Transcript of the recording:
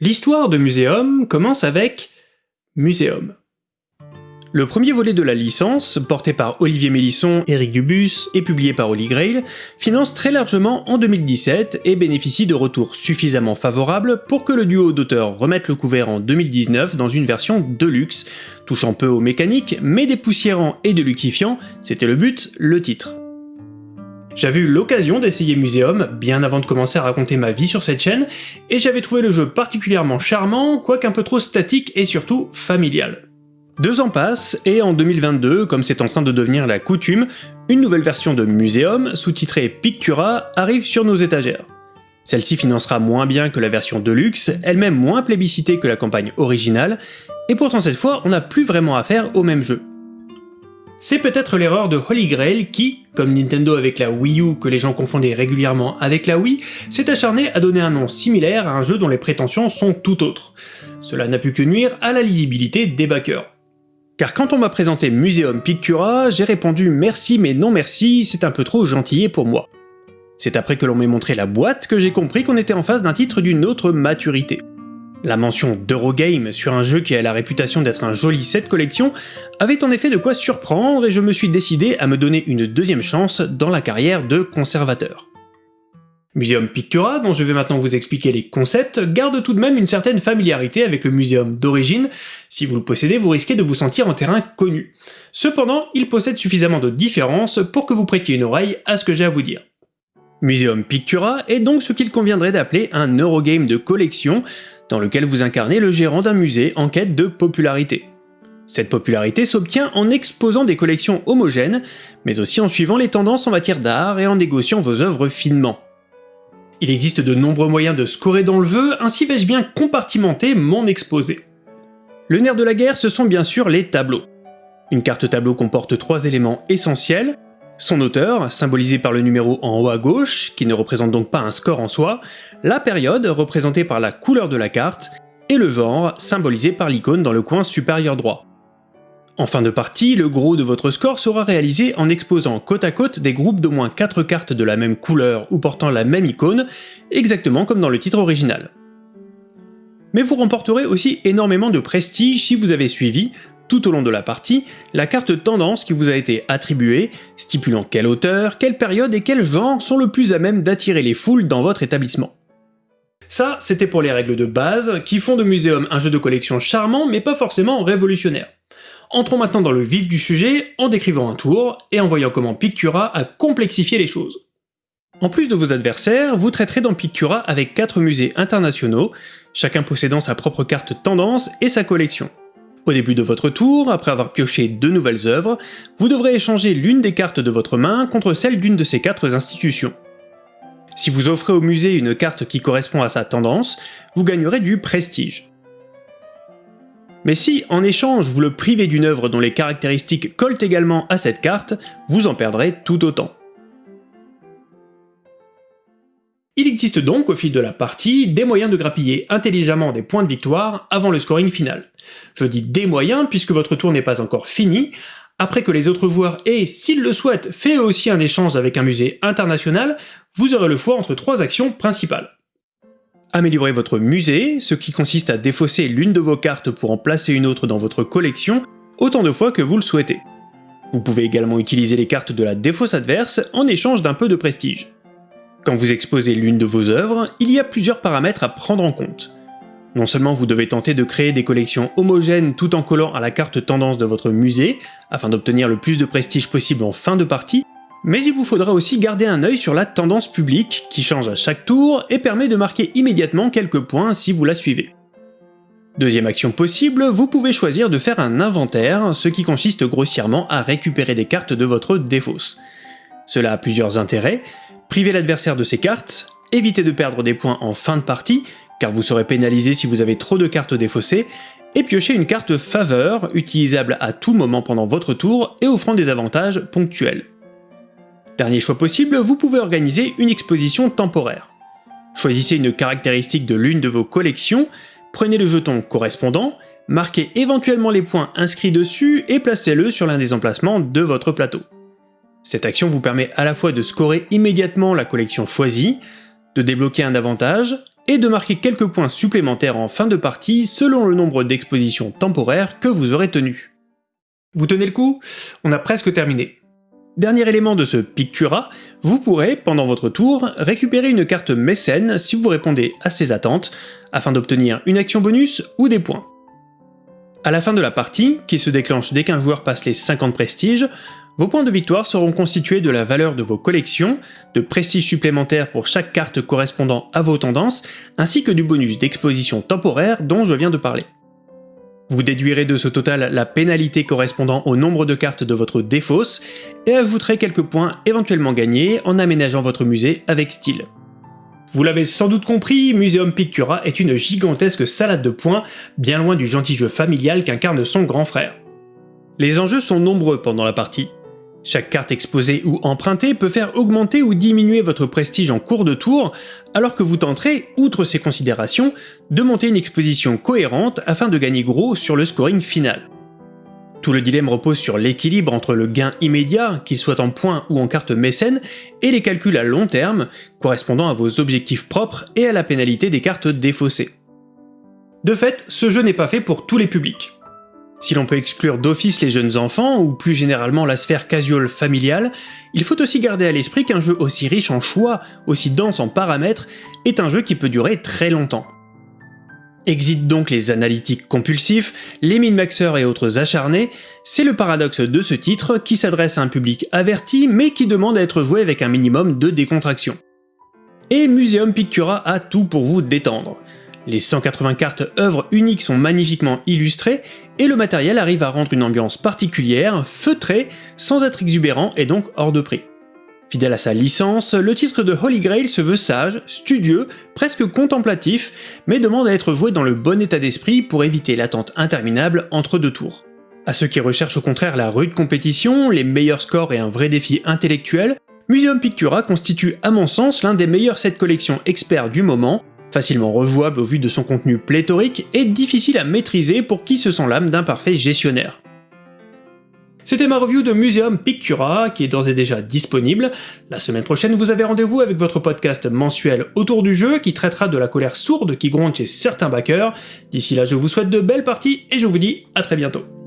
L'histoire de Muséum commence avec Muséum. Le premier volet de la licence, porté par Olivier Mélisson, Eric Dubus et publié par Holy Grail, finance très largement en 2017 et bénéficie de retours suffisamment favorables pour que le duo d'auteurs remette le couvert en 2019 dans une version deluxe, touchant peu aux mécaniques, mais dépoussiérant et deluxifiant, c'était le but, le titre. J'avais eu l'occasion d'essayer Muséum bien avant de commencer à raconter ma vie sur cette chaîne, et j'avais trouvé le jeu particulièrement charmant, quoique un peu trop statique et surtout familial. Deux ans passent, et en 2022, comme c'est en train de devenir la coutume, une nouvelle version de Muséum, sous-titrée Pictura, arrive sur nos étagères. Celle-ci financera moins bien que la version Deluxe, elle-même moins plébiscitée que la campagne originale, et pourtant cette fois on n'a plus vraiment affaire au même jeu. C'est peut-être l'erreur de Holy Grail qui, comme Nintendo avec la Wii U que les gens confondaient régulièrement avec la Wii, s'est acharné à donner un nom similaire à un jeu dont les prétentions sont tout autres. Cela n'a pu que nuire à la lisibilité des backers. Car quand on m'a présenté Museum Pictura, j'ai répondu merci mais non merci, c'est un peu trop gentillé pour moi. C'est après que l'on m'ait montré la boîte que j'ai compris qu'on était en face d'un titre d'une autre maturité. La mention d'Eurogame sur un jeu qui a la réputation d'être un joli set collection avait en effet de quoi surprendre et je me suis décidé à me donner une deuxième chance dans la carrière de conservateur. Museum Pictura, dont je vais maintenant vous expliquer les concepts, garde tout de même une certaine familiarité avec le muséum d'origine, si vous le possédez vous risquez de vous sentir en terrain connu. Cependant, il possède suffisamment de différences pour que vous prêtiez une oreille à ce que j'ai à vous dire. Museum Pictura est donc ce qu'il conviendrait d'appeler un Eurogame de collection, dans lequel vous incarnez le gérant d'un musée en quête de popularité. Cette popularité s'obtient en exposant des collections homogènes, mais aussi en suivant les tendances en matière d'art et en négociant vos œuvres finement. Il existe de nombreux moyens de scorer dans le jeu, ainsi vais-je bien compartimenter mon exposé. Le nerf de la guerre, ce sont bien sûr les tableaux. Une carte tableau comporte trois éléments essentiels, son auteur, symbolisé par le numéro en haut à gauche, qui ne représente donc pas un score en soi, la période, représentée par la couleur de la carte, et le genre, symbolisé par l'icône dans le coin supérieur droit. En fin de partie, le gros de votre score sera réalisé en exposant côte à côte des groupes d'au moins 4 cartes de la même couleur ou portant la même icône, exactement comme dans le titre original. Mais vous remporterez aussi énormément de prestige si vous avez suivi, tout au long de la partie, la carte tendance qui vous a été attribuée, stipulant quelle auteur, quelle période et quel genre sont le plus à même d'attirer les foules dans votre établissement. Ça, c'était pour les règles de base, qui font de Muséum un jeu de collection charmant mais pas forcément révolutionnaire. Entrons maintenant dans le vif du sujet en décrivant un tour et en voyant comment Pictura a complexifié les choses. En plus de vos adversaires, vous traiterez dans Pictura avec 4 musées internationaux, chacun possédant sa propre carte tendance et sa collection. Au début de votre tour, après avoir pioché deux nouvelles œuvres, vous devrez échanger l'une des cartes de votre main contre celle d'une de ces quatre institutions. Si vous offrez au musée une carte qui correspond à sa tendance, vous gagnerez du prestige. Mais si, en échange, vous le privez d'une œuvre dont les caractéristiques collent également à cette carte, vous en perdrez tout autant. Il existe donc au fil de la partie des moyens de grappiller intelligemment des points de victoire avant le scoring final. Je dis des moyens puisque votre tour n'est pas encore fini, après que les autres joueurs aient, s'ils le souhaitent, fait aussi un échange avec un musée international, vous aurez le choix entre trois actions principales. Améliorer votre musée, ce qui consiste à défausser l'une de vos cartes pour en placer une autre dans votre collection, autant de fois que vous le souhaitez. Vous pouvez également utiliser les cartes de la défausse adverse en échange d'un peu de prestige. Quand vous exposez l'une de vos œuvres, il y a plusieurs paramètres à prendre en compte. Non seulement vous devez tenter de créer des collections homogènes tout en collant à la carte tendance de votre musée, afin d'obtenir le plus de prestige possible en fin de partie, mais il vous faudra aussi garder un œil sur la tendance publique, qui change à chaque tour et permet de marquer immédiatement quelques points si vous la suivez. Deuxième action possible, vous pouvez choisir de faire un inventaire, ce qui consiste grossièrement à récupérer des cartes de votre défausse. Cela a plusieurs intérêts, Privez l'adversaire de ses cartes, évitez de perdre des points en fin de partie, car vous serez pénalisé si vous avez trop de cartes défaussées, et piochez une carte faveur, utilisable à tout moment pendant votre tour et offrant des avantages ponctuels. Dernier choix possible, vous pouvez organiser une exposition temporaire. Choisissez une caractéristique de l'une de vos collections, prenez le jeton correspondant, marquez éventuellement les points inscrits dessus et placez-le sur l'un des emplacements de votre plateau. Cette action vous permet à la fois de scorer immédiatement la collection choisie, de débloquer un avantage, et de marquer quelques points supplémentaires en fin de partie selon le nombre d'expositions temporaires que vous aurez tenues. Vous tenez le coup? On a presque terminé. Dernier élément de ce Pictura, vous pourrez, pendant votre tour, récupérer une carte mécène si vous répondez à ses attentes, afin d'obtenir une action bonus ou des points. À la fin de la partie, qui se déclenche dès qu'un joueur passe les 50 prestiges, vos points de victoire seront constitués de la valeur de vos collections, de prestiges supplémentaires pour chaque carte correspondant à vos tendances, ainsi que du bonus d'exposition temporaire dont je viens de parler. Vous déduirez de ce total la pénalité correspondant au nombre de cartes de votre défausse, et ajouterez quelques points éventuellement gagnés en aménageant votre musée avec style. Vous l'avez sans doute compris, Museum Pictura est une gigantesque salade de points, bien loin du gentil jeu familial qu'incarne son grand frère. Les enjeux sont nombreux pendant la partie. Chaque carte exposée ou empruntée peut faire augmenter ou diminuer votre prestige en cours de tour, alors que vous tenterez, outre ces considérations, de monter une exposition cohérente afin de gagner gros sur le scoring final. Tout le dilemme repose sur l'équilibre entre le gain immédiat, qu'il soit en points ou en carte mécène, et les calculs à long terme, correspondant à vos objectifs propres et à la pénalité des cartes défaussées. De fait, ce jeu n'est pas fait pour tous les publics. Si l'on peut exclure d'office les jeunes enfants, ou plus généralement la sphère casual familiale, il faut aussi garder à l'esprit qu'un jeu aussi riche en choix, aussi dense en paramètres, est un jeu qui peut durer très longtemps. Exit donc les analytiques compulsifs, les min-maxeurs et autres acharnés, c'est le paradoxe de ce titre qui s'adresse à un public averti mais qui demande à être joué avec un minimum de décontraction. Et Museum Pictura a tout pour vous détendre. Les 180 cartes œuvres uniques sont magnifiquement illustrées, et le matériel arrive à rendre une ambiance particulière, feutrée, sans être exubérant et donc hors de prix. Fidèle à sa licence, le titre de Holy Grail se veut sage, studieux, presque contemplatif, mais demande à être joué dans le bon état d'esprit pour éviter l'attente interminable entre deux tours. À ceux qui recherchent au contraire la rude compétition, les meilleurs scores et un vrai défi intellectuel, Museum Pictura constitue à mon sens l'un des meilleurs sets collections experts du moment, facilement rejouable au vu de son contenu pléthorique et difficile à maîtriser pour qui se sent l'âme d'un parfait gestionnaire. C'était ma review de Museum Pictura, qui est d'ores et déjà disponible. La semaine prochaine, vous avez rendez-vous avec votre podcast mensuel autour du jeu, qui traitera de la colère sourde qui gronde chez certains backers. D'ici là, je vous souhaite de belles parties, et je vous dis à très bientôt.